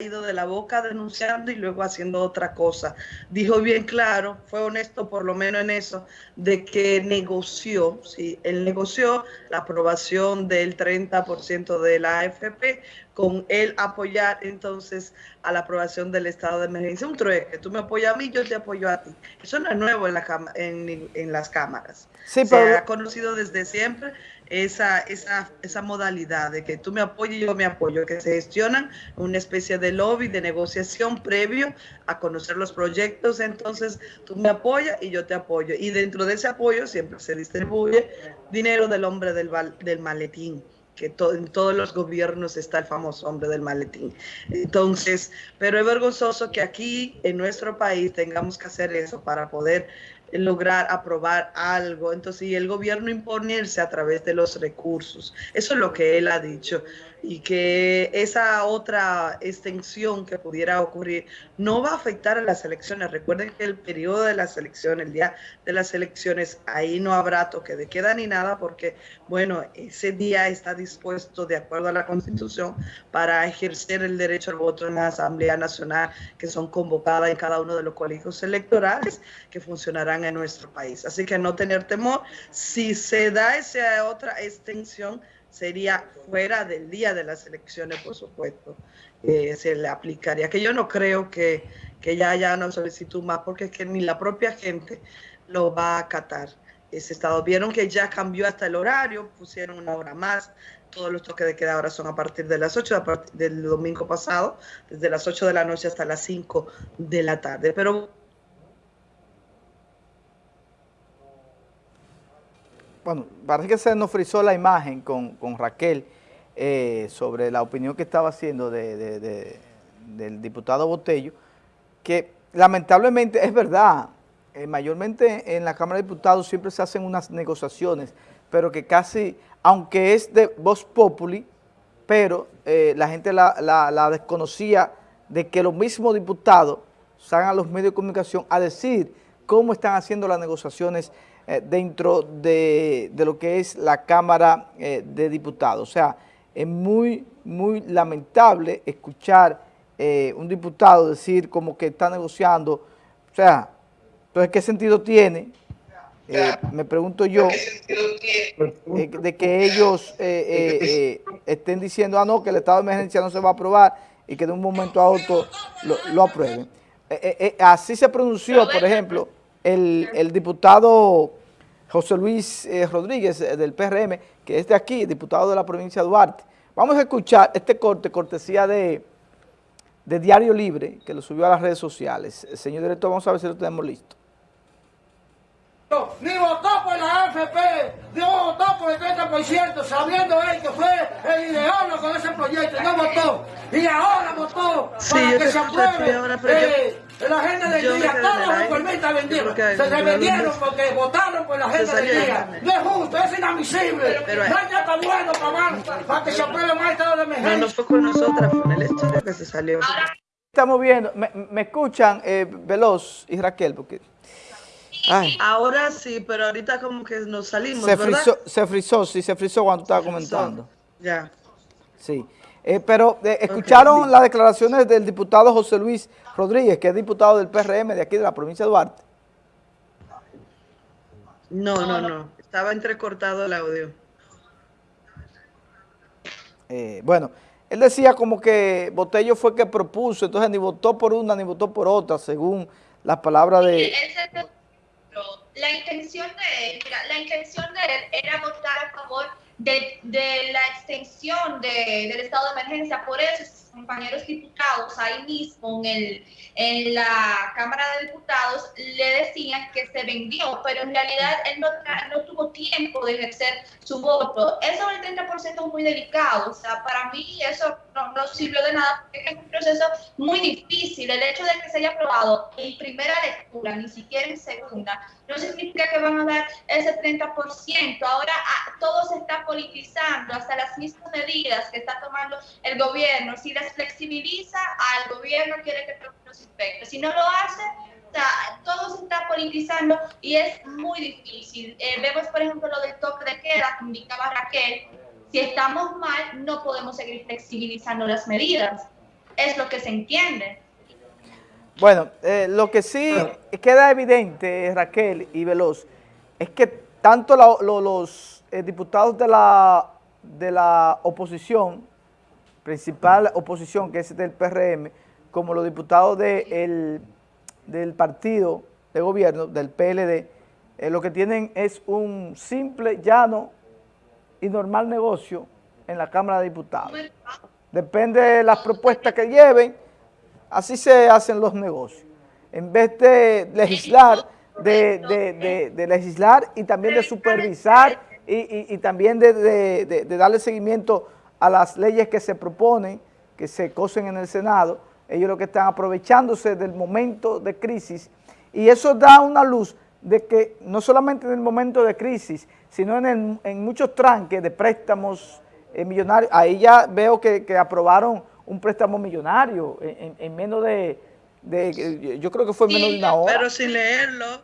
ido de la boca denunciando y luego haciendo otra cosa. Dijo bien claro, fue honesto por lo menos en eso, de que negoció, sí, él negoció la aprobación del 30% de la AFP con él apoyar entonces a la aprobación del estado de emergencia. Un trueque, tú me apoyas a mí, yo te apoyo a ti. Eso no es nuevo en, la, en, en las cámaras. Sí, Se ha conocido desde siempre esa, esa, esa modalidad de que tú me apoyes y yo me apoyo, que se gestionan una especie de lobby de negociación previo a conocer los proyectos, entonces tú me apoyas y yo te apoyo. Y dentro de ese apoyo siempre se distribuye dinero del hombre del, del maletín que en todos los gobiernos está el famoso hombre del maletín. Entonces, pero es vergonzoso que aquí en nuestro país tengamos que hacer eso para poder lograr aprobar algo. Entonces, y el gobierno imponerse a través de los recursos. Eso es lo que él ha dicho y que esa otra extensión que pudiera ocurrir no va a afectar a las elecciones. Recuerden que el periodo de las elecciones, el día de las elecciones, ahí no habrá toque de queda ni nada porque, bueno, ese día está dispuesto de acuerdo a la Constitución para ejercer el derecho al voto en la Asamblea Nacional que son convocadas en cada uno de los colegios electorales que funcionarán en nuestro país. Así que no tener temor. Si se da esa otra extensión, sería fuera del día de las elecciones, por supuesto, eh, se le aplicaría. Que yo no creo que, que ya haya una solicitud más, porque es que ni la propia gente lo va a acatar. Ese estado. Vieron que ya cambió hasta el horario, pusieron una hora más. Todos los toques de queda ahora son a partir de las 8 del domingo pasado, desde las 8 de la noche hasta las 5 de la tarde. Pero bueno, parece que se nos frizó la imagen con, Raquel eh, sobre la opinión que estaba haciendo del diputado Botello, que lamentablemente es verdad, eh, mayormente en la Cámara de Diputados siempre se hacen unas negociaciones, pero que casi, aunque es de voz populi, pero eh, la gente la, la, desconocía de que los mismos diputados salgan a los medios de comunicación a decir cómo están haciendo las negociaciones eh, dentro de, lo que es la Cámara eh, de Diputados. O sea, es muy, muy lamentable escuchar eh, un diputado decir como que está negociando. O sea, entonces, ¿qué sentido tiene? me pregunto yo, de que ellos estén diciendo, ah, no, que el estado de emergencia no se va a aprobar y que de un momento a otro lo, lo aprueben. así se pronunció, por ejemplo, el, diputado José Luis eh, Rodríguez eh, del PRM, que es de aquí, diputado de la provincia de Duarte. Vamos a escuchar este corte, cortesía de, Diario Libre, que lo subió a las redes sociales. Señor director, vamos a ver si lo tenemos listo. Ni votó por la AFP, 30%, sabiendo él que fue el ideólogo con ese proyecto, y no votó. Y ahora votó para que se apruebe. Eh, la gente del día, todos los reformistas vendieron. Se vendieron porque votaron por la gente del día. No es justo, es inadmisible. no hay nada bueno para, para que se apruebe más estado de emergencia. No, no fue con nosotras, fue en el estudio que se salió. Estamos viendo, me, me escuchan, eh, Veloz y Raquel, porque... Ahora sí, pero ahorita como que nos salimos, se Frizó, se frizó, sí, se frizó cuando estaba comentando. Ya. Sí. Eh, pero eh, escucharon las declaraciones del diputado José Luis Rodríguez, que es diputado del PRM de aquí de la provincia de Duarte. No, no, no. Estaba entrecortado el audio. Eh, bueno, él decía como que Botello fue que propuso, entonces ni votó por una ni votó por otra, según las palabras de... La intención de él, la intención de él era votar a favor de, de la extensión de, del estado de emergencia. Por eso sus compañeros diputados ahí mismo en, el, en la Cámara de Diputados le decían que se vendió, pero en realidad él no, no tuvo tiempo de ejercer su voto. Eso del 30% es muy delicado. O sea, para mí eso no, no sirvió de nada porque es un proceso muy difícil. El hecho de que se haya aprobado en primera lectura, ni siquiera en segunda, no significa que van a dar ese 30%. Ahora ah, todo se está politizando, hasta las mismas medidas que está tomando el gobierno. Si las flexibiliza, al gobierno quiere que los inspectores. Si no lo hace, todo se está politizando y es muy difícil. Eh, vemos, por ejemplo, lo del toque de queda que indicaba Raquel. Si estamos mal, no podemos seguir flexibilizando las medidas. es lo que se entiende. Bueno, eh, lo que sí queda evidente, Raquel y Veloz, es que tanto los eh, diputados de la, de la oposición, principal oposición que es del PRM, como los diputados del partido de gobierno, del PLD, eh, lo que tienen es un simple, llano y normal negocio en la Cámara de Diputados. Depende de las propuestas que lleven, Así se hacen los negocios. En vez de legislar, de, legislar y también de supervisar y, también de, darle seguimiento a las leyes que se proponen, que se cosen en el Senado, ellos lo que están aprovechándose del momento de crisis y eso da una luz de que no solamente en el momento de crisis, sino en, muchos tranques de préstamos eh, millonarios, ahí ya veo que, que aprobaron un préstamo millonario en, menos de, yo creo que fue menos de una hora. Pero sin leerlo,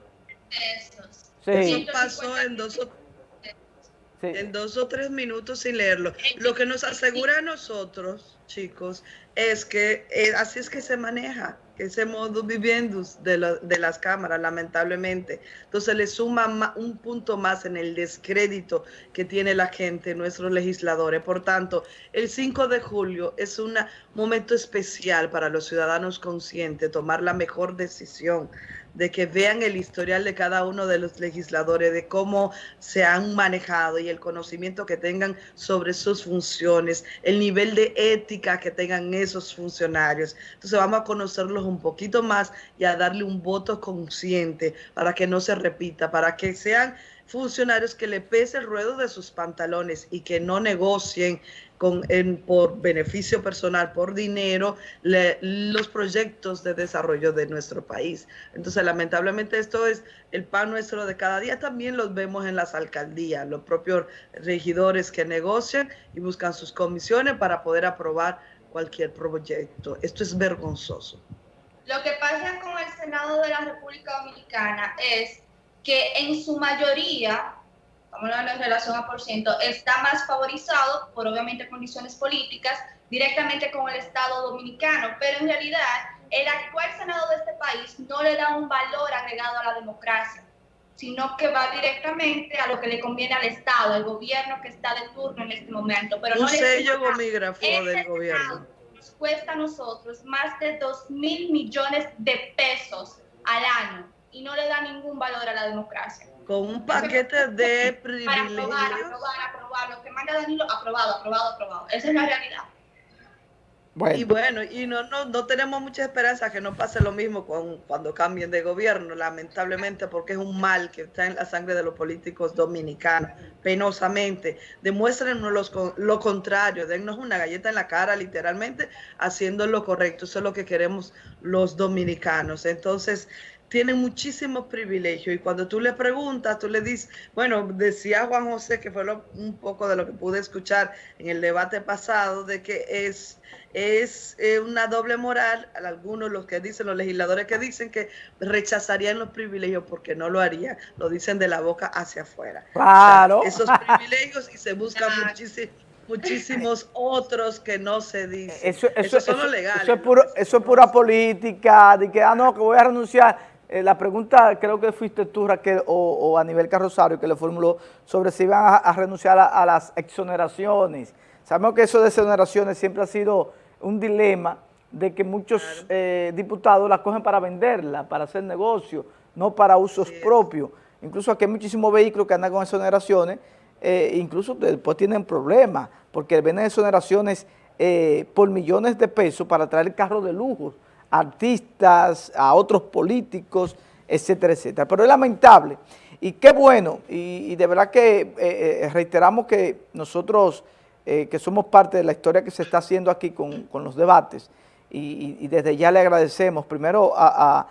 eso pasó en dos, o, en dos o tres minutos sin leerlo. Lo que nos asegura a nosotros, chicos, es que eh, así es que se maneja ese modo viviendo de, de, las cámaras, lamentablemente. Entonces le suma un punto más en el descrédito que tiene la gente, nuestros legisladores. Por tanto, el 5 de julio es un momento especial para los ciudadanos conscientes, tomar la mejor decisión de que vean el historial de cada uno de los legisladores, de cómo se han manejado y el conocimiento que tengan sobre sus funciones, el nivel de ética que tengan esos funcionarios. Entonces vamos a conocerlos un poquito más y a darle un voto consciente para que no se repita, para que sean funcionarios que le pese el ruedo de sus pantalones y que no negocien con, en, por beneficio personal, por dinero, los proyectos de desarrollo de nuestro país. Entonces, lamentablemente esto es el pan nuestro de cada día. También los vemos en las alcaldías, los propios regidores que negocian y buscan sus comisiones para poder aprobar cualquier proyecto. Esto es vergonzoso. Lo que pasa con el Senado de la República Dominicana es que en su mayoría vamos a en relación a por ciento, está más favorizado por obviamente condiciones políticas directamente con el Estado dominicano, pero en realidad el actual Senado de este país no le da un valor agregado a la democracia, sino que va directamente a lo que le conviene al Estado, al gobierno que está de turno en este momento. Pero un no sello gomígrafo del gobierno. Nos cuesta a nosotros más de 2 mil millones de pesos al año y no le da ningún valor a la democracia con un paquete de privilegios. Para aprobar, aprobar, aprobar, lo que manda Danilo, aprobado, aprobado, aprobado. Esa es la realidad. Bueno. Y bueno, y no, no, no tenemos mucha esperanza que no pase lo mismo con, cuando cambien de gobierno, lamentablemente, porque es un mal que está en la sangre de los políticos dominicanos, penosamente. Demuéstrenos lo contrario, dennos una galleta en la cara, literalmente, haciendo lo correcto. Eso es lo que queremos los dominicanos. Entonces, tienen muchísimos privilegios y cuando tú le preguntas, tú le dices, bueno, decía Juan José, que fue un poco de lo que pude escuchar en el debate pasado, de que es, es eh, una doble moral, algunos los que dicen, los legisladores que dicen que rechazarían los privilegios porque no lo harían, lo dicen de la boca hacia afuera. Claro. esos privilegios y se buscan muchísimos muchísimos otros que no se dicen. Eso, eso, eso, eso, es puro, eso es pura política, de que, ah, no, que voy a renunciar. Eh, la pregunta creo que fuiste tú, Raquel, o, a nivel Carrosario, que le formuló sobre si iban a, renunciar a, las exoneraciones. Sabemos que eso de exoneraciones siempre ha sido un dilema de que muchos eh, diputados las cogen para venderla, para hacer negocio, no para usos propios. Incluso aquí hay muchísimos vehículos que andan con exoneraciones, eh, incluso después tienen problemas, porque venden exoneraciones por millones de pesos para traer carros de lujo artistas, a otros políticos, etcétera, etcétera. Pero es lamentable. Y qué bueno, y, de verdad que eh, eh, reiteramos que nosotros, eh, que somos parte de la historia que se está haciendo aquí con, los debates, y, desde ya le agradecemos primero a,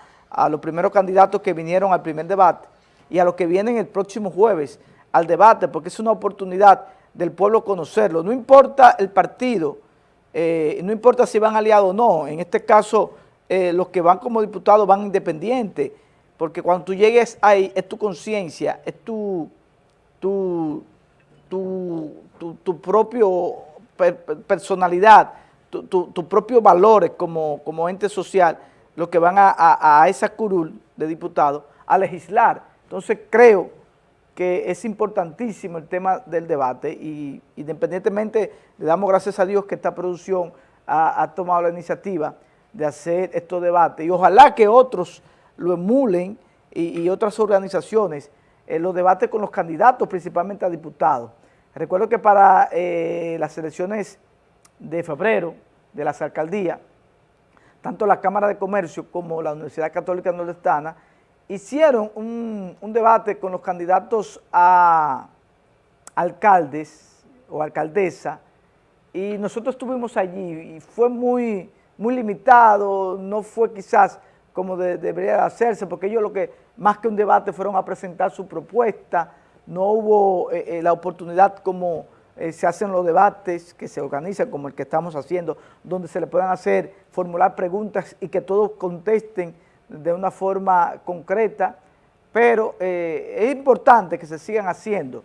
los primeros candidatos que vinieron al primer debate y a los que vienen el próximo jueves al debate, porque es una oportunidad del pueblo conocerlo. No importa el partido, no importa si van aliados o no, en este caso eh, los que van como diputados van independientes, porque cuando tú llegues ahí es tu conciencia, es tu, tu, tu, tu, propio personalidad, tus propios valores como, como ente social, los que van a, esa curul de diputados a legislar. Entonces creo que es importantísimo el tema del debate y independientemente le damos gracias a Dios que esta producción ha, tomado la iniciativa de hacer estos debates y ojalá que otros lo emulen y, otras organizaciones los debates con los candidatos, principalmente a diputados. Recuerdo que para eh, las elecciones de febrero de las alcaldías, tanto la Cámara de Comercio como la Universidad Católica Nordestana hicieron un, debate con los candidatos a alcaldes o alcaldesa y nosotros estuvimos allí y fue muy, muy limitado, no fue quizás como debería hacerse, porque ellos lo que más que un debate fueron a presentar su propuesta, no hubo eh, eh, la oportunidad como eh, se hacen los debates que se organizan como el que estamos haciendo, donde se le puedan hacer, formular preguntas y que todos contesten de una forma concreta, pero es importante que se sigan haciendo